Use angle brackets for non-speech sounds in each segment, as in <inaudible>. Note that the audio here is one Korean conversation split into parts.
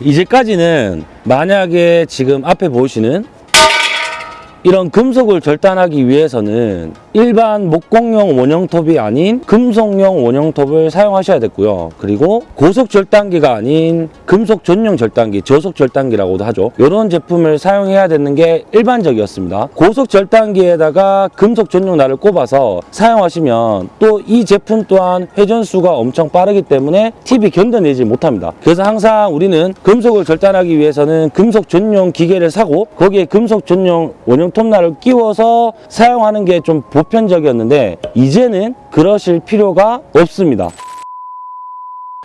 이제까지는 만약에 지금 앞에 보이시는 이런 금속을 절단하기 위해서는 일반 목공용 원형톱이 아닌 금속용 원형톱을 사용하셔야 됐고요. 그리고 고속 절단기가 아닌 금속 전용 절단기, 저속 절단기라고도 하죠. 이런 제품을 사용해야 되는 게 일반적이었습니다. 고속 절단기에다가 금속 전용 날을 꼽아서 사용하시면 또 이 제품 또한 회전수가 엄청 빠르기 때문에 팁이 견뎌내지 못합니다. 그래서 항상 우리는 금속을 절단하기 위해서는 금속 전용 기계를 사고 거기에 금속 전용 원형 톱날을 끼워서 사용하는 게 좀 보편 적이었는데 이제는 그러실 필요가 없습니다.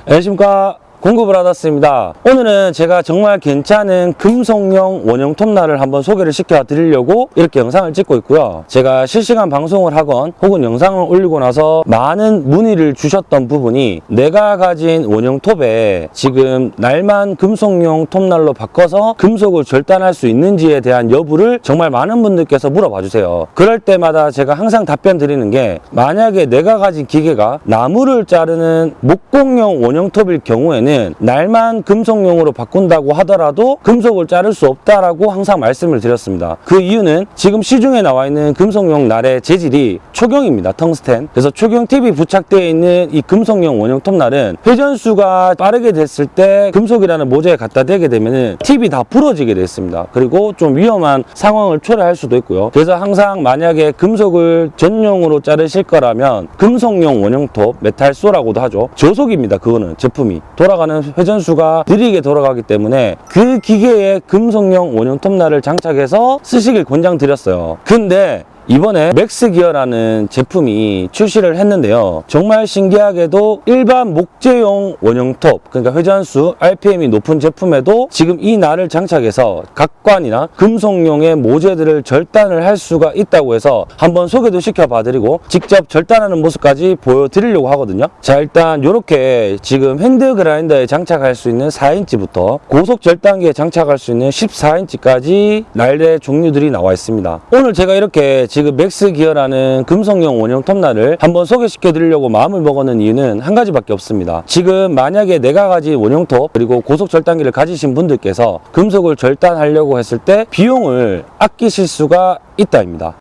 안녕하십니까 공급을 받았습니다. 오늘은 제가 정말 괜찮은 금속용 원형 톱날을 한번 소개를 시켜 드리려고 이렇게 영상을 찍고 있고요. 제가 실시간 방송을 하건 혹은 영상을 올리고 나서 많은 문의를 주셨던 부분이 내가 가진 원형 톱에 지금 날만 금속용 톱날로 바꿔서 금속을 절단할 수 있는지에 대한 여부를 정말 많은 분들께서 물어봐 주세요. 그럴 때마다 제가 항상 답변 드리는 게 만약에 내가 가진 기계가 나무를 자르는 목공용 원형 톱일 경우에는 날만 금속용으로 바꾼다고 하더라도 금속을 자를 수 없다라고 항상 말씀을 드렸습니다. 그 이유는 지금 시중에 나와 있는 금속용 날의 재질이 초경입니다. 텅스텐. 그래서 초경 팁이 부착되어 있는 이 금속용 원형 톱날은 회전수가 빠르게 됐을 때 금속이라는 모재에 갖다 대게 되면 팁이 다 부러지게 됐습니다. 그리고 좀 위험한 상황을 초래할 수도 있고요. 그래서 항상 만약에 금속을 전용으로 자르실 거라면 금속용 원형 톱, metal saw라고도 하죠. 저속입니다. 그거는 제품이. 돌아가 는 회전수가 느리게 돌아가기 때문에 그 기계에 금속용 원형 톱날을 장착해서 쓰시길 권장드렸어요. 근데 이번에 맥스기어라는 제품이 출시를 했는데요. 정말 신기하게도 일반 목재용 원형톱, 그러니까 회전수, RPM이 높은 제품에도 지금 이 날을 장착해서 각관이나 금속용의 모재들을 절단을 할 수가 있다고 해서 한번 소개도 시켜봐드리고 직접 절단하는 모습까지 보여드리려고 하거든요. 자 일단 이렇게 지금 hand grinder에 장착할 수 있는 4인치부터 고속 절단기에 장착할 수 있는 14인치까지 날의 종류들이 나와 있습니다. 오늘 제가 이렇게 지금 맥스 기어라는 금속용 원형 톱날을 한번 소개시켜 드리려고 마음을 먹었는 이유는 한 가지밖에 없습니다. 지금 만약에 내가 가진 원형 톱 그리고 고속 절단기를 가지신 분들께서 금속을 절단하려고 했을 때 비용을 아끼실 수가 있다입니다.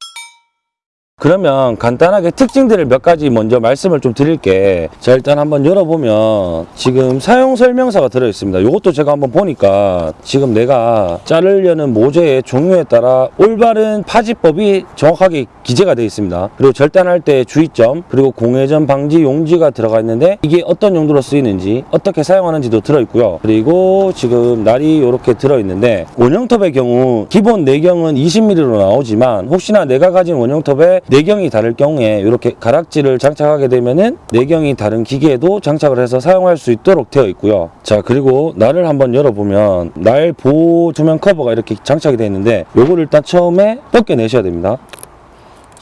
그러면 간단하게 특징들을 몇 가지 먼저 말씀을 좀 드릴게. 자 일단 한번 열어보면 지금 사용 설명서가 들어있습니다. 이것도 제가 한번 보니까 지금 내가 자르려는 모재의 종류에 따라 올바른 파지법이 정확하게 기재가 되어 있습니다. 그리고 절단할 때 주의점 그리고 공회전 방지 용지가 들어가 있는데 이게 어떤 용도로 쓰이는지 어떻게 사용하는지도 들어있고요. 그리고 지금 날이 이렇게 들어있는데 원형톱의 경우 기본 내경은 20mm로 나오지만 혹시나 내가 가진 원형톱에 내경이 다를 경우에 이렇게 가락지를 장착하게 되면은 내경이 다른 기계에도 장착을 해서 사용할 수 있도록 되어 있고요. 자 그리고 날을 한번 열어보면 날 보호 조명 커버가 이렇게 장착이 되어 있는데 요거를 일단 처음에 벗겨내셔야 됩니다.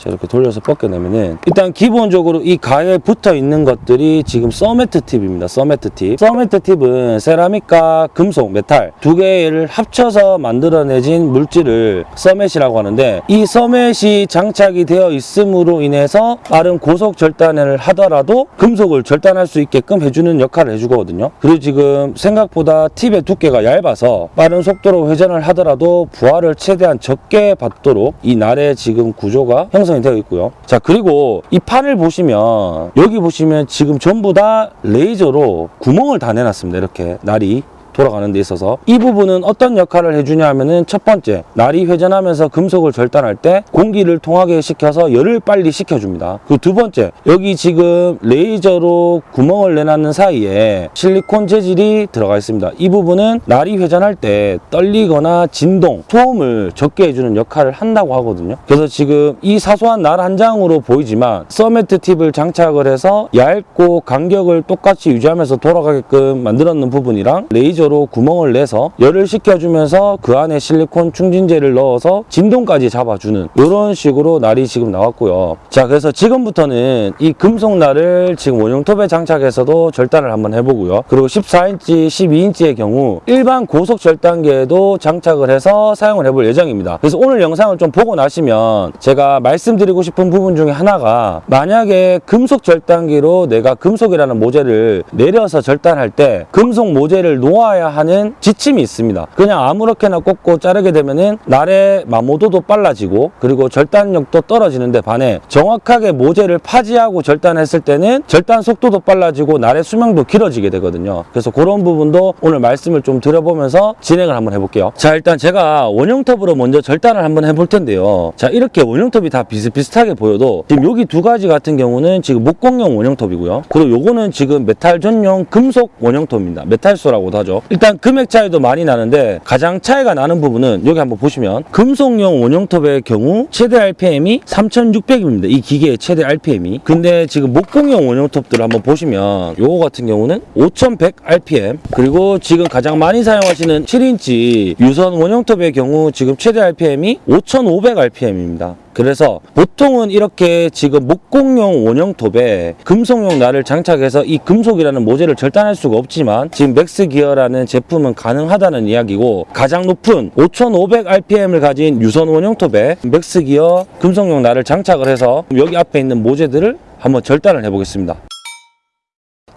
자, 이렇게 돌려서 벗겨내면은 일단 기본적으로 이 가에 붙어 있는 것들이 지금 cermet tip입니다. cermet tip. cermet tip은 세라믹과 금속, 메탈 두 개를 합쳐서 만들어내진 물질을 cermet이라고 하는데 이 서맷이 장착이 되어 있음으로 인해서 빠른 고속 절단을 하더라도 금속을 절단할 수 있게끔 해주는 역할을 해주거든요. 그리고 지금 생각보다 팁의 두께가 얇아서 빠른 속도로 회전을 하더라도 부하를 최대한 적게 받도록 이 날의 지금 구조가 형성 형성이 되어 있고요. 자 그리고 이 판을 보시면 여기 보시면 지금 전부 다 레이저로 구멍을 다 내놨습니다. 이렇게 날이 돌아가는 데 있어서 이 부분은 어떤 역할을 해주냐 하면은 첫 번째 날이 회전하면서 금속을 절단할 때 공기를 통하게 시켜서 열을 빨리 식혀줍니다. 그 두 번째 여기 지금 레이저로 구멍을 내놨는 사이에 실리콘 재질이 들어가 있습니다. 이 부분은 날이 회전할 때 떨리거나 진동 소음을 적게 해주는 역할을 한다고 하거든요. 그래서 지금 이 사소한 날 한 장으로 보이지만 cermet tip을 장착을 해서 얇고 간격을 똑같이 유지하면서 돌아가게끔 만들었는 부분이랑 레이저 로 구멍을 내서 열을 식혀주면서 그 안에 실리콘 충진제를 넣어서 진동까지 잡아주는 이런 식으로 날이 지금 나왔고요. 자 그래서 지금부터는 이 금속 날을 지금 원형 톱에 장착해서도 절단을 한번 해보고요. 그리고 14인치 12인치의 경우 일반 고속 절단기에도 장착을 해서 사용을 해볼 예정입니다. 그래서 오늘 영상을 좀 보고 나시면 제가 말씀드리고 싶은 부분 중에 하나가 만약에 금속 절단기로 내가 금속이라는 모재를 내려서 절단할 때 금속 모재를 놓아 꼽아야 하는 지침이 있습니다. 그냥 아무렇게나 꼽고 자르게 되면은 날의 마모도도 빨라지고 그리고 절단력도 떨어지는데 반해 정확하게 모재를 파지하고 절단했을 때는 절단 속도도 빨라지고 날의 수명도 길어지게 되거든요. 그래서 그런 부분도 오늘 말씀을 좀 드려보면서 진행을 한번 해볼게요. 자 일단 제가 원형톱으로 먼저 절단을 한번 해볼 텐데요. 자 이렇게 원형톱이 다 비슷비슷하게 보여도 지금 여기 두 가지 같은 경우는 지금 목공용 원형톱이고요. 그리고 요거는 지금 메탈 전용 금속 원형톱입니다. metal saw라고도 하죠. 일단 금액 차이도 많이 나는데 가장 차이가 나는 부분은 여기 한번 보시면 금속용 원형톱의 경우 최대 RPM이 3600입니다. 이 기계의 최대 RPM이. 근데 지금 목공용 원형톱들을 한번 보시면 요거 같은 경우는 5100 RPM 그리고 지금 가장 많이 사용하시는 7인치 유선 원형톱의 경우 지금 최대 RPM이 5500 RPM입니다. 그래서 보통은 이렇게 지금 목공용 원형 톱에 금속용 날을 장착해서 이 금속이라는 모재를 절단할 수가 없지만 지금 맥스 기어라는 제품은 가능하다는 이야기고 가장 높은 5500 RPM을 가진 유선 원형 톱에 맥스 기어 금속용 날을 장착을 해서 여기 앞에 있는 모재들을 한번 절단을 해보겠습니다.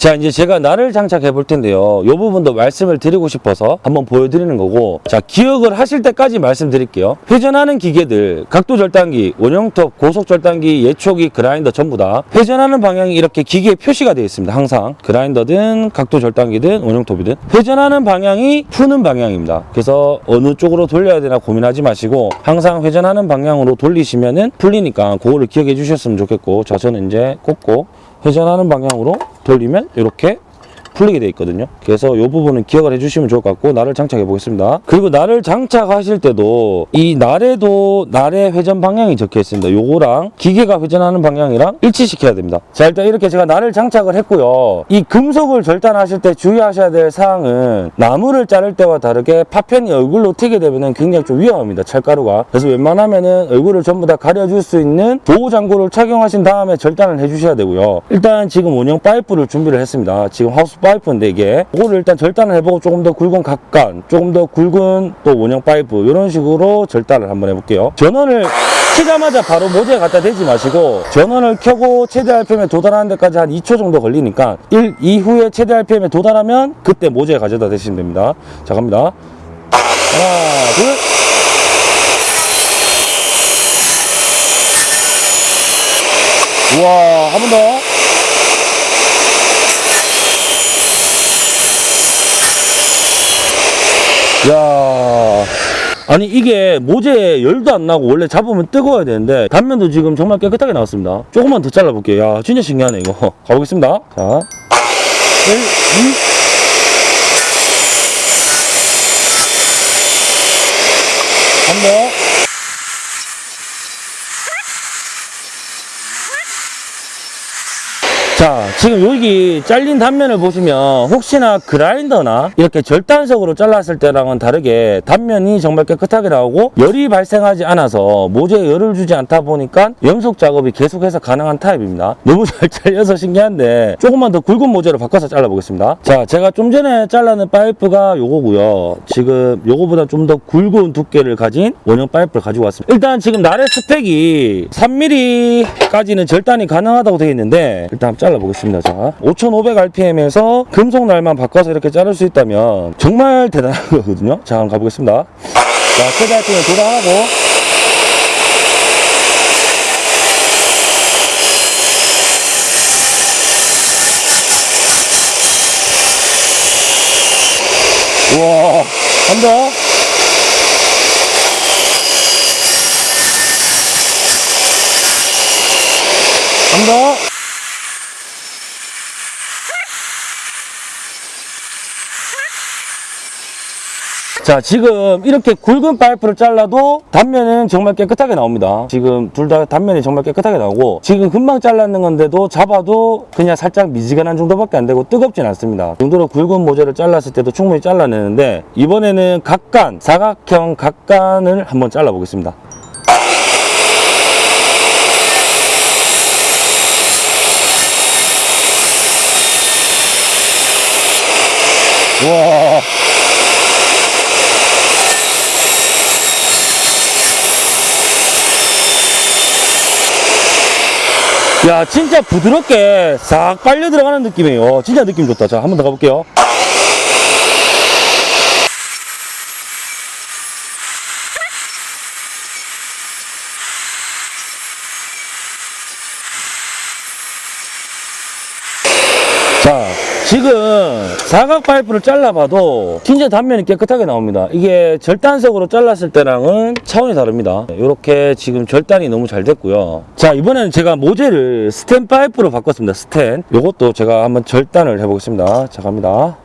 자 이제 제가 날을 장착해 볼 텐데요. 이 부분도 말씀을 드리고 싶어서 한번 보여드리는 거고. 자 기억을 하실 때까지 말씀드릴게요. 회전하는 기계들 각도 절단기 원형톱 고속 절단기 예초기 그라인더 전부 다 회전하는 방향이 이렇게 기계에 표시가 되어 있습니다. 항상. 그라인더든 각도 절단기든 원형톱이든. 회전하는 방향이 푸는 방향입니다. 그래서 어느 쪽으로 돌려야 되나 고민하지 마시고 항상 회전하는 방향으로 돌리시면 은 풀리니까 그거를 기억해 주셨으면 좋겠고. 자 저는 이제 꽂고 회전하는 방향으로 돌리면 이렇게 풀리게 돼 있거든요. 그래서 이 부분은 기억을 해주시면 좋을 것 같고 날을 장착해 보겠습니다. 그리고 날을 장착하실 때도 이 날에도 날의 회전 방향이 적혀 있습니다. 요거랑 기계가 회전하는 방향이랑 일치시켜야 됩니다. 자 일단 이렇게 제가 날을 장착을 했고요. 이 금속을 절단하실 때 주의하셔야 될 사항은 나무를 자를 때와 다르게 파편이 얼굴로 튀게 되면 굉장히 좀 위험합니다. 철가루가. 그래서 웬만하면 은 얼굴을 전부 다 가려줄 수 있는 보호 장구를 착용하신 다음에 절단을 해주셔야 되고요. 일단 지금 원형 파이프를 준비를 했습니다. 지금 하우스 파이프인데 이게 이거를 일단 절단을 해보고 조금 더 굵은 각관 조금 더 굵은 또 원형 파이프 이런 식으로 절단을 한번 해볼게요. 전원을 키자마자 바로 모재에 갖다 대지 마시고 전원을 켜고 최대 RPM에 도달하는 데까지 한 2초 정도 걸리니까 1 이후에 최대 RPM에 도달하면 그때 모재에 가져다 대시면 됩니다. 자 갑니다. 하나 둘. 우와 한 번 더 야 아니 이게 모재에 열도 안 나고 원래 잡으면 뜨거워야 되는데 단면도 지금 정말 깨끗하게 나왔습니다. 조금만 더 잘라볼게요. 야 진짜 신기하네 이거. <laughs> 가보겠습니다. 자. 1, 2 한 번. 자, 지금 여기 잘린 단면을 보시면 혹시나 그라인더나 이렇게 절단석으로 잘랐을 때랑은 다르게 단면이 정말 깨끗하게 나오고 열이 발생하지 않아서 모재에 열을 주지 않다 보니까 연속 작업이 계속해서 가능한 타입입니다. 너무 잘 잘려서 신기한데 조금만 더 굵은 모재로 바꿔서 잘라보겠습니다. 자, 제가 좀 전에 잘라낸 파이프가 요거고요. 지금 요거보다 좀 더 굵은 두께를 가진 원형 파이프를 가지고 왔습니다. 일단 지금 나래 스펙이 3mm까지는 절단이 가능하다고 되어 있는데 일단 한번 잘라보겠습니다. 자, 5500rpm에서 금속 날만 바꿔서 이렇게 자를 수 있다면 정말 대단한 <laughs> 거거든요. 자, 한번 가보겠습니다. 자, 최대 RPM 도달하고 우와, 한 더. 한 더. 자 지금 이렇게 굵은 파이프를 잘라도 단면은 정말 깨끗하게 나옵니다. 지금 둘 다 단면이 정말 깨끗하게 나오고 지금 금방 잘랐는 건데도 잡아도 그냥 살짝 미지근한 정도밖에 안 되고 뜨겁진 않습니다. 이 정도로 굵은 모재를 잘랐을 때도 충분히 잘라내는데 이번에는 각간 사각형 각간을 한번 잘라 보겠습니다. 와 야 진짜 부드럽게 싹 빨려 들어가는 느낌이에요. 진짜 느낌 좋다. 자 한 번 더 가볼게요 사각 파이프를 잘라봐도 진짜 단면이 깨끗하게 나옵니다. 이게 절단석으로 잘랐을 때랑은 차원이 다릅니다. 이렇게 지금 절단이 너무 잘 됐고요. 자 이번에는 제가 모재를 스텐 파이프로 바꿨습니다. 스텐. 이것도 제가 한번 절단을 해보겠습니다. 자 갑니다.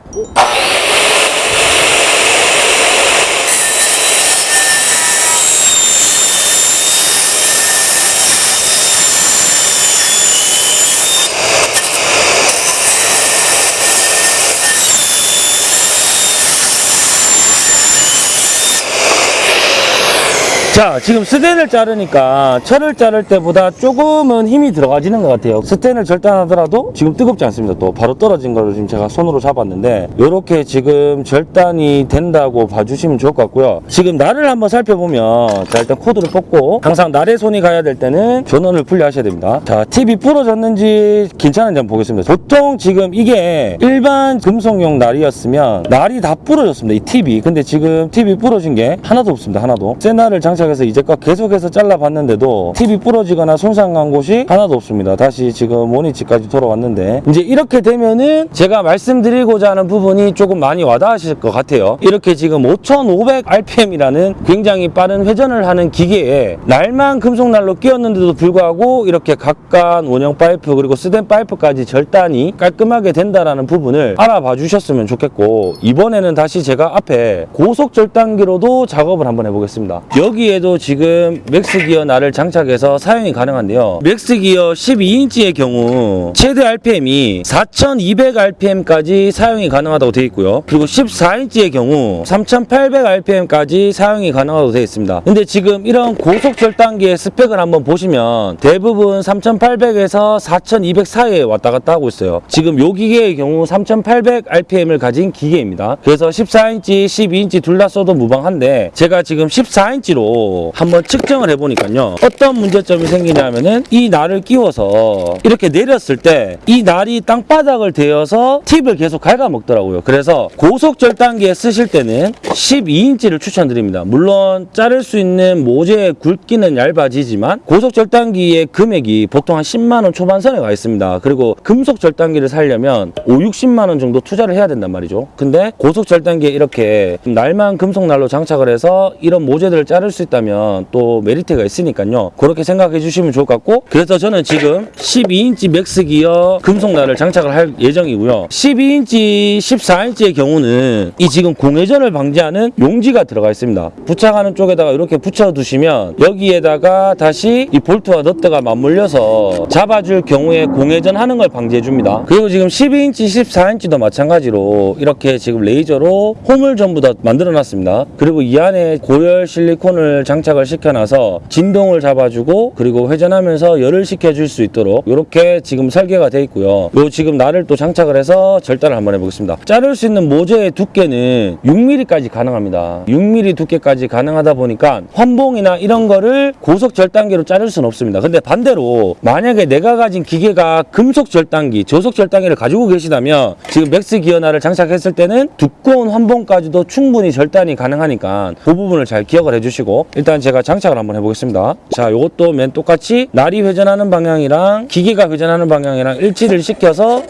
자, 지금 스텐을 자르니까 철을 자를 때보다 조금은 힘이 들어가지는 것 같아요. 스텐을 절단하더라도 지금 뜨겁지 않습니다. 또 바로 떨어진 거를 지금 제가 손으로 잡았는데 이렇게 지금 절단이 된다고 봐주시면 좋을 것 같고요. 지금 날을 한번 살펴보면 자 일단 코드를 뽑고 항상 날에 손이 가야 될 때는 전원을 분리하셔야 됩니다. 자, 팁이 부러졌는지 괜찮은지 한번 보겠습니다. 보통 지금 이게 일반 금속용 날이었으면 날이 다 부러졌습니다. 이 팁이. 근데 지금 팁이 부러진 게 하나도 없습니다. 하나도. 새 날을 장착 해서 이제껏 계속해서 잘라봤는데도 팁이 부러지거나 손상간 곳이 하나도 없습니다. 다시 지금 모니치까지 돌아왔는데 이제 이렇게 되면은 제가 말씀드리고자 하는 부분이 조금 많이 와닿으실 것 같아요. 이렇게 지금 5500rpm이라는 굉장히 빠른 회전을 하는 기계에 날만 금속날로 끼웠는데도 불구하고 이렇게 각관 원형 파이프 그리고 스텐 파이프까지 절단이 깔끔하게 된다라는 부분을 알아봐 주셨으면 좋겠고 이번에는 다시 제가 앞에 고속 절단기로도 작업을 한번 해보겠습니다. 여기에도 지금 맥스 기어 날을 장착해서 사용이 가능한데요. 맥스 기어 12인치의 경우 최대 RPM이 4200rpm까지 사용이 가능하다고 되어 있고요. 그리고 14인치의 경우 3800rpm까지 사용이 가능하다고 되어 있습니다. 근데 지금 이런 고속 절단기의 스펙을 한번 보시면 대부분 3800에서 4200 사이에 왔다 갔다 하고 있어요. 지금 요 기계의 경우 3800rpm을 가진 기계입니다. 그래서 14인치, 12인치 둘 다 써도 무방한데 제가 지금 14인치로 한번 측정을 해보니까요. 어떤 문제점이 생기냐면은 이 날을 끼워서 이렇게 내렸을 때 이 날이 땅바닥을 대어서 팁을 계속 갉아먹더라고요. 그래서 고속 절 단기에 쓰실 때는 12인치를 추천드립니다. 물론 자를 수 있는 모재의 굵기는 얇아지지만 고속 절단기의 금액이 보통 한 10만 원 초반선에 가 있습니다. 그리고 금속 절단기를 살려면 5, 60만 원 정도 투자를 해야 된단 말이죠. 근데 고속 절단기에 이렇게 날만 금속 날로 장착을 해서 이런 모재들을 자를 수 있다 면 또 메리트가 있으니까요. 그렇게 생각해 주시면 좋을 것 같고 그래서 저는 지금 12인치 맥스 기어 금속 날을 장착을 할 예정이고요. 12인치, 14인치의 경우는 이 지금 공회전을 방지하는 용지가 들어가 있습니다. 부착하는 쪽에다가 이렇게 붙여 두시면 여기에다가 다시 이 볼트와 너트가 맞물려서 잡아줄 경우에 공회전 하는 걸 방지해 줍니다. 그리고 지금 12인치, 14인치도 마찬가지로 이렇게 지금 레이저로 홈을 전부 다 만들어 놨습니다. 그리고 이 안에 고열 실리콘을 장착을 시켜놔서 진동을 잡아주고 그리고 회전하면서 열을 식혀줄 수 있도록 이렇게 지금 설계가 되어 있고요. 요 지금 날을 또 장착을 해서 절단을 한번 해보겠습니다. 자를 수 있는 모재의 두께는 6mm까지 가능합니다. 6mm 두께까지 가능하다 보니까 환봉이나 이런 거를 고속 절단기로 자를 수는 없습니다. 근데 반대로 만약에 내가 가진 기계가 금속 절단기, 저속 절단기를 가지고 계시다면 지금 맥스 기어 날을 장착했을 때는 두꺼운 환봉까지도 충분히 절단이 가능하니까 그 부분을 잘 기억을 해주시고 일단 제가 장착을 한번 해보겠습니다. 자, 이것도 맨 똑같이 날이 회전하는 방향이랑 기계가 회전하는 방향이랑 일치를 시켜서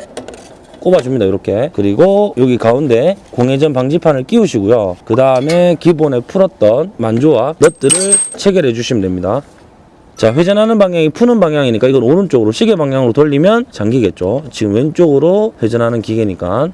꼽아줍니다 이렇게. 그리고 여기 가운데 공회전 방지판을 끼우시고요. 그 다음에 기존에 풀었던 만조와 너트를 체결해 주시면 됩니다. 자 회전하는 방향이 푸는 방향이니까 이건 오른쪽으로 시계 방향으로 돌리면 잠기겠죠. 지금 왼쪽으로 회전하는 기계니까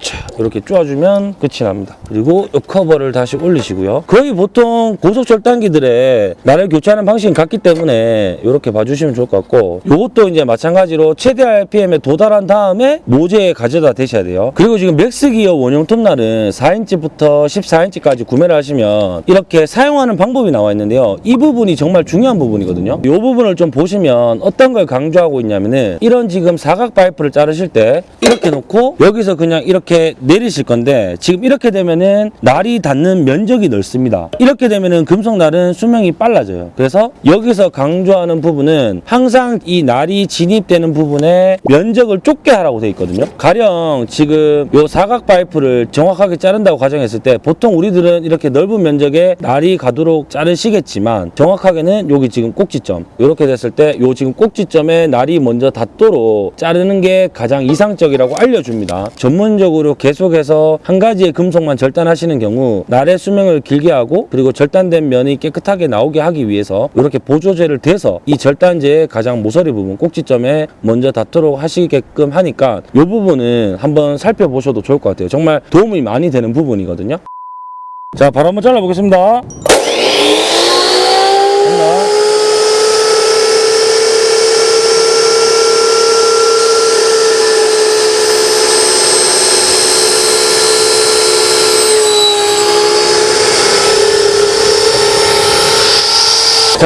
자, 이렇게 쪼아주면 끝이 납니다. 그리고 이 커버를 다시 올리시고요. 거의 보통 고속 절단기들의 날을 교체하는 방식은 같기 때문에 이렇게 봐주시면 좋을 것 같고 이것도 이제 마찬가지로 최대 RPM에 도달한 다음에 모재에 가져다 대셔야 돼요. 그리고 지금 맥스 기어 원형 톱날은 4인치부터 14인치까지 구매를 하시면 이렇게 사용하는 방법이 나와 있는데요. 이 부분이 정말 중요한 부분이거든요. 이 부분을 좀 보시면 어떤 걸 강조하고 있냐면은 이런 지금 사각 파이프를 자르실 때 이렇게 놓고 여기서 그냥 이렇게 내리실 건데 지금 이렇게 되면은 날이 닿는 면적이 넓습니다. 이렇게 되면은 금속 날은 수명이 빨라져요. 그래서 여기서 강조하는 부분은 항상 이 날이 진입되는 부분에 면적을 좁게 하라고 돼 있거든요. 가령 지금 요 사각 파이프를 정확하게 자른다고 가정했을 때 보통 우리들은 이렇게 넓은 면적에 날이 가도록 자르시겠지만 정확하게는 여기 지금 꼭지점 이렇게 됐을 때 요 지금 꼭지점에 날이 먼저 닿도록 자르는 게 가장 이상적이라고 알려줍니다. 전문적으로 반복적으로 계속해서 한 가지의 금속만 절단하시는 경우 날의 수명을 길게 하고 그리고 절단된 면이 깨끗하게 나오게 하기 위해서 이렇게 보조제를 대서 이 절단제의 가장 모서리 부분 꼭지점에 먼저 닿도록 하시게끔 하니까 이 부분은 한번 살펴보셔도 좋을 것 같아요. 정말 도움이 많이 되는 부분이거든요. 자, 바로 한번 잘라보겠습니다.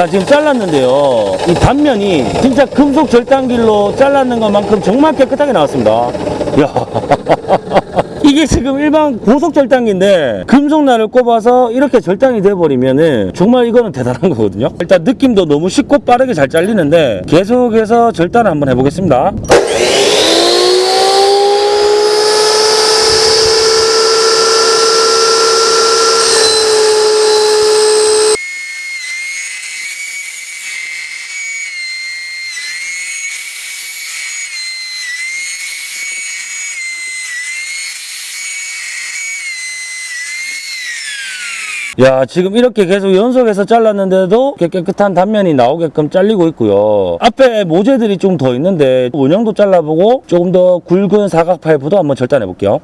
자 지금 잘랐는데요. 이 단면이 진짜 금속 절단길로 잘랐는 것만큼 정말 깨끗하게 나왔습니다. 야. <laughs> 이게 지금 일반 고속 절단기인데 금속날을 꼽아서 이렇게 절단이 돼버리면은 정말 이거는 대단한 거거든요. 일단 느낌도 너무 쉽고 빠르게 잘 잘리는데 계속해서 절단을 한번 해보겠습니다 야 지금 이렇게 계속 연속해서 잘랐는데도 깨끗한 단면이 나오게끔 잘리고 있고요. 앞에 모재들이 좀 더 있는데 원형도 잘라보고 조금 더 굵은 사각 파이프도 한번 절단해 볼게요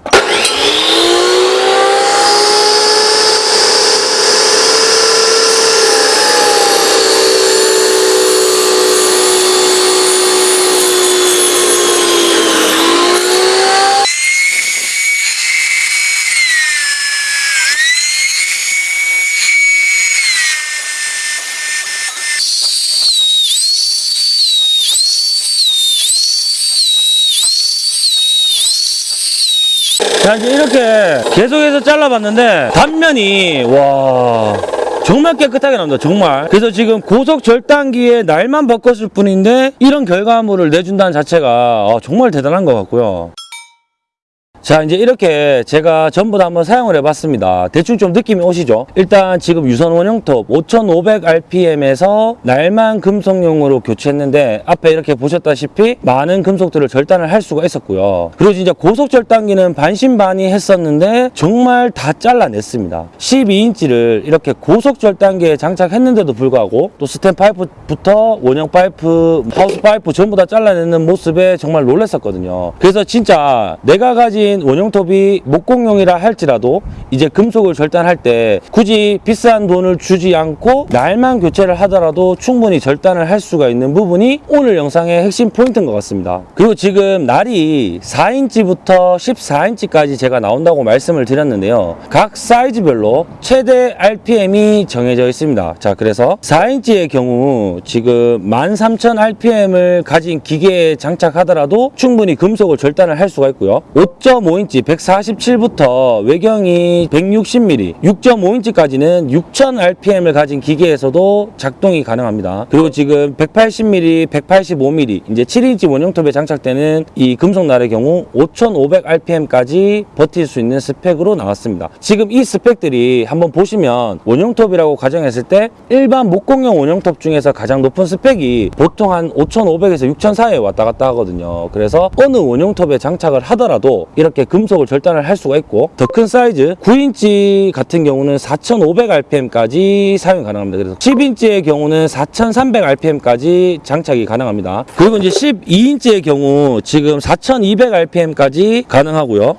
자 이제 이렇게 계속해서 잘라봤는데 단면이 와 정말 깨끗하게 나온다 정말. 그래서 지금 고속 절단기에 날만 바꿨을 뿐인데 이런 결과물을 내준다는 자체가 아, 정말 대단한 것 같고요 자 이제 이렇게 제가 전부 다 한번 사용을 해봤습니다. 대충 좀 느낌이 오시죠? 일단 지금 유선 원형톱 5500rpm에서 날만 금속용으로 교체했는데 앞에 이렇게 보셨다시피 많은 금속들을 절단을 할 수가 있었고요. 그리고 진짜 고속 절단기는 반신반의 했었는데 정말 다 잘라냈습니다. 12인치를 이렇게 고속 절단기에 장착했는데도 불구하고 또 스텐 파이프부터 원형 파이프 하우스 파이프 전부 다 잘라내는 모습에 정말 놀랐었거든요. 그래서 진짜 내가 가진 원형톱이 목공용이라 할지라도 이제 금속을 절단할 때 굳이 비싼 돈을 주지 않고 날만 교체를 하더라도 충분히 절단을 할 수가 있는 부분이 오늘 영상의 핵심 포인트인 것 같습니다. 그리고 지금 날이 4인치부터 14인치까지 제가 나온다고 말씀을 드렸는데요. 각 사이즈별로 최대 RPM이 정해져 있습니다. 자, 그래서 4인치의 경우 지금 13,000rpm을 가진 기계에 장착하더라도 충분히 금속을 절단을 할 수가 있고요. 5.5인치 147부터 외경이 160mm, 6.5인치까지는 6000rpm을 가진 기계에서도 작동이 가능합니다. 그리고 지금 180mm, 185mm, 이제 7인치 원형톱에 장착되는 이 금속날의 경우 5500rpm까지 버틸 수 있는 스펙으로 나왔습니다. 지금 이 스펙들이 한번 보시면 원형톱이라고 가정했을 때 일반 목공용 원형톱 중에서 가장 높은 스펙이 보통 한 5500에서 6000 사이에 왔다 갔다 하거든요. 그래서 어느 원형톱에 장착을 하더라도 이렇게 금속을 절단을 할 수가 있고 더 큰 사이즈 9인치 같은 경우는 4500rpm까지 사용이 가능합니다. 그래서 10인치의 경우는 4300rpm까지 장착이 가능합니다. 그리고 이제 12인치의 경우 지금 4200rpm까지 가능하고요.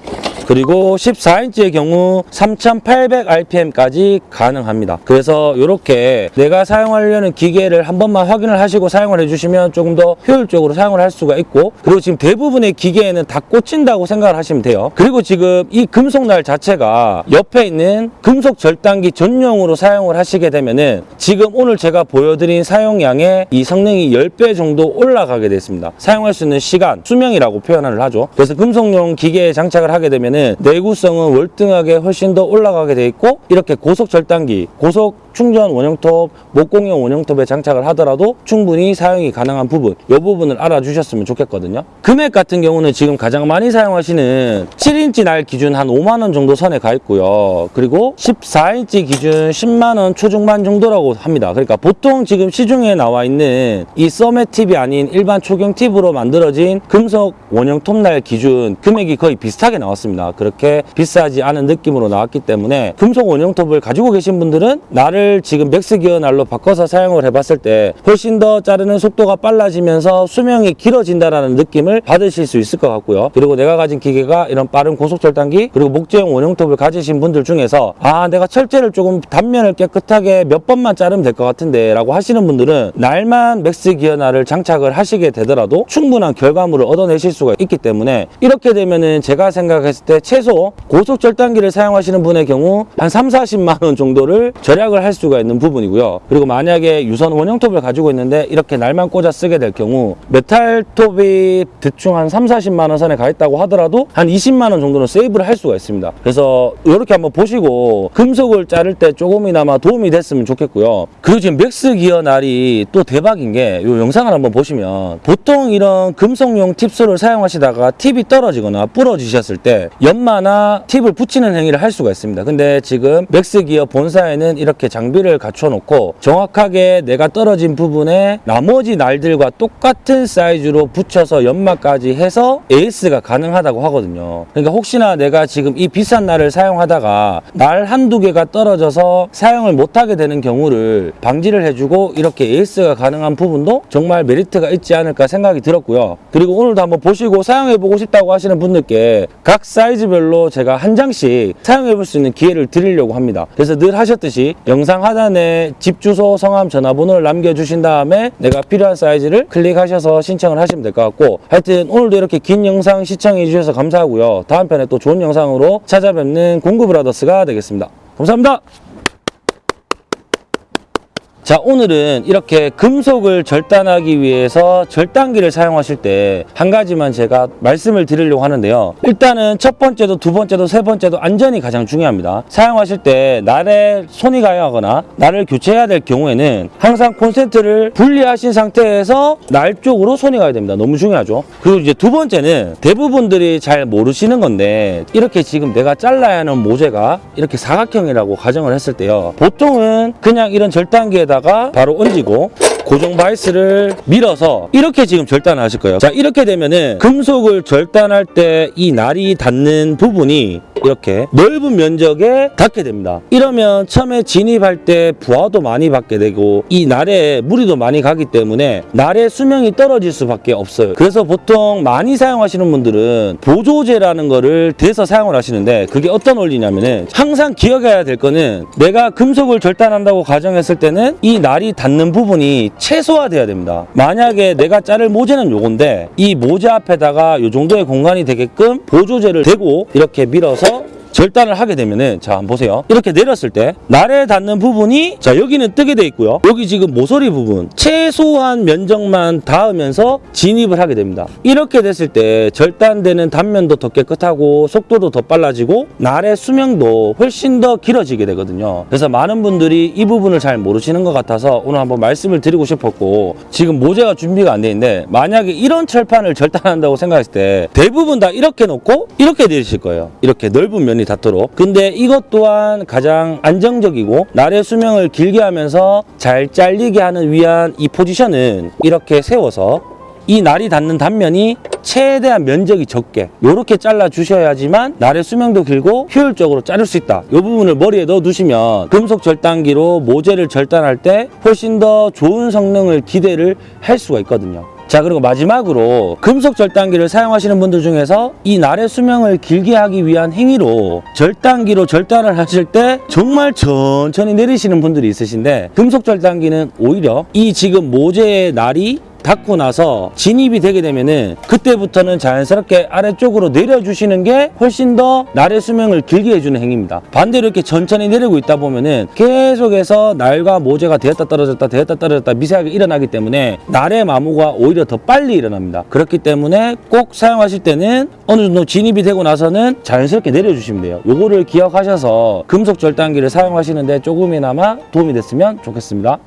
그리고 14인치의 경우 3800rpm까지 가능합니다. 그래서 이렇게 내가 사용하려는 기계를 한 번만 확인을 하시고 사용을 해주시면 조금 더 효율적으로 사용을 할 수가 있고 그리고 지금 대부분의 기계에는 다 꽂힌다고 생각을 하시면 돼요. 그리고 지금 이 금속날 자체가 옆에 있는 금속 절단기 전용으로 사용을 하시게 되면 은 지금 오늘 제가 보여드린 사용량의 이 성능이 10배 정도 올라가게 됐습니다. 사용할 수 있는 시간, 수명이라고 표현을 하죠. 그래서 금속용 기계에 장착을 하게 되면 은 내구성은 월등하게 훨씬 더 올라가게 돼 있고 이렇게 고속 절단기, 고속 충전 원형톱, 목공용 원형톱에 장착을 하더라도 충분히 사용이 가능한 부분 이 부분을 알아주셨으면 좋겠거든요. 금액 같은 경우는 지금 가장 많이 사용하시는 7인치 날 기준 한 5만원 정도 선에 가 있고요. 그리고 14인치 기준 10만원 초중반 정도라고 합니다. 그러니까 보통 지금 시중에 나와 있는 이 cermet 팁이 아닌 일반 초경 팁으로 만들어진 금속 원형 톱 날 기준 금액이 거의 비슷하게 나왔습니다 그렇게 비싸지 않은 느낌으로 나왔기 때문에 금속 원형톱을 가지고 계신 분들은 날을 지금 맥스 기어 날로 바꿔서 사용을 해봤을 때 훨씬 더 자르는 속도가 빨라지면서 수명이 길어진다라는 느낌을 받으실 수 있을 것 같고요. 그리고 내가 가진 기계가 이런 빠른 고속 절단기 그리고 목재형 원형톱을 가지신 분들 중에서 아 내가 철제를 조금 단면을 깨끗하게 몇 번만 자르면 될 것 같은데 라고 하시는 분들은 날만 맥스 기어 날을 장착을 하시게 되더라도 충분한 결과물을 얻어내실 수가 있기 때문에 이렇게 되면은 제가 생각했을 때 최소 고속 절단기를 사용하시는 분의 경우 한 3, 40만 원 정도를 절약을 할 수가 있는 부분이고요. 그리고 만약에 유선 원형톱을 가지고 있는데 이렇게 날만 꽂아 쓰게 될 경우 메탈톱이 대충 한 3, 40만 원 선에 가 있다고 하더라도 한 20만 원 정도는 세이브를 할 수가 있습니다. 그래서 이렇게 한번 보시고 금속을 자를 때 조금이나마 도움이 됐으면 좋겠고요. 그리고 지금 맥스 기어 날이 또 대박인 게 이 영상을 한번 보시면 보통 이런 금속용 tip saw를 사용하시다가 팁이 떨어지거나 부러지셨을 때 연마나 팁을 붙이는 행위를 할 수가 있습니다. 근데 지금 맥스 기어 본사에는 이렇게 장비를 갖춰 놓고 정확하게 내가 떨어진 부분에 나머지 날들과 똑같은 사이즈로 붙여서 연마까지 해서 A/S가 가능하다고 하거든요. 그러니까 혹시나 내가 지금 이 비싼 날을 사용하다가 날 한두 개가 떨어져서 사용을 못하게 되는 경우를 방지를 해주고 이렇게 A/S가 가능한 부분도 정말 메리트가 있지 않을까 생각이 들었고요. 그리고 오늘도 한번 보시고 사용해보고 싶다고 하시는 분들께 각 사이즈 별로 제가 한 장씩 사용해 볼 수 있는 기회를 드리려고 합니다. 그래서 늘 하셨듯이 영상 하단에 집 주소, 성함, 전화번호를 남겨주신 다음에 내가 필요한 사이즈를 클릭하셔서 신청을 하시면 될 것 같고 하여튼 오늘도 이렇게 긴 영상 시청해 주셔서 감사하고요. 다음 편에 또 좋은 영상으로 찾아뵙는 공구브라더스가 되겠습니다. 감사합니다. 자 오늘은 이렇게 금속을 절단하기 위해서 절단기를 사용하실 때 한 가지만 제가 말씀을 드리려고 하는데요. 일단은 첫 번째도 두 번째도 세 번째도 안전이 가장 중요합니다. 사용하실 때 날에 손이 가야 하거나 날을 교체해야 될 경우에는 항상 콘센트를 분리하신 상태에서 날 쪽으로 손이 가야 됩니다. 너무 중요하죠. 그리고 이제 두 번째는 대부분들이 잘 모르시는 건데 이렇게 지금 내가 잘라야 하는 모재가 이렇게 사각형이라고 가정을 했을 때요. 보통은 그냥 이런 절단기에다 가 바로 얹고 고정 바이스를 밀어서 이렇게 지금 절단을 하실 거예요. 자, 이렇게 되면은 금속을 절단할 때 이 날이 닿는 부분이 이렇게 넓은 면적에 닿게 됩니다. 이러면 처음에 진입할 때 부하도 많이 받게 되고 이 날에 무리도 많이 가기 때문에 날의 수명이 떨어질 수밖에 없어요. 그래서 보통 많이 사용하시는 분들은 보조제라는 거를 대서 사용을 하시는데 그게 어떤 원리냐면은 항상 기억해야 될 거는 내가 금속을 절단한다고 가정했을 때는 이 날이 닿는 부분이 최소화돼야 됩니다. 만약에 내가 자를 모재는 요건데 이 모재 앞에다가 요 정도의 공간이 되게끔 보조제를 대고 이렇게 밀어서 절단을 하게 되면은 자 한번 보세요. 이렇게 내렸을 때 날에 닿는 부분이 자 여기는 뜨게 돼 있고요. 여기 지금 모서리 부분 최소한 면적만 닿으면서 진입을 하게 됩니다. 이렇게 됐을 때 절단되는 단면도 더 깨끗하고 속도도 더 빨라지고 날의 수명도 훨씬 더 길어지게 되거든요. 그래서 많은 분들이 이 부분을 잘 모르시는 것 같아서 오늘 한번 말씀을 드리고 싶었고 지금 모재가 준비가 안 돼 있는데 만약에 이런 철판을 절단한다고 생각했을 때 대부분 다 이렇게 놓고 이렇게 내리실 거예요. 이렇게 넓은 면이 닿도록. 근데 이것 또한 가장 안정적이고 날의 수명을 길게 하면서 잘 잘리게 하는 위한 이 포지션은 이렇게 세워서 이 날이 닿는 단면이 최대한 면적이 적게 이렇게 잘라 주셔야지만 날의 수명도 길고 효율적으로 자를 수 있다. 이 부분을 머리에 넣어 두시면 금속 절단기로 모재를 절단할 때 훨씬 더 좋은 성능을 기대를 할 수가 있거든요 자 그리고 마지막으로 금속 절단기를 사용하시는 분들 중에서 이 날의 수명을 길게 하기 위한 행위로 절단기로 절단을 하실 때 정말 천천히 내리시는 분들이 있으신데 금속 절단기는 오히려 이 지금 모재의 날이 닿고 나서 진입이 되게 되면은 그때부터는 자연스럽게 아래쪽으로 내려주시는 게 훨씬 더 날의 수명을 길게 해주는 행위입니다. 반대로 이렇게 천천히 내리고 있다 보면은 계속해서 날과 모재가 되었다 떨어졌다 되었다 떨어졌다 미세하게 일어나기 때문에 날의 마모가 오히려 더 빨리 일어납니다. 그렇기 때문에 꼭 사용하실 때는 어느 정도 진입이 되고 나서는 자연스럽게 내려주시면 돼요. 요거를 기억하셔서 금속 절단기를 사용하시는데 조금이나마 도움이 됐으면 좋겠습니다.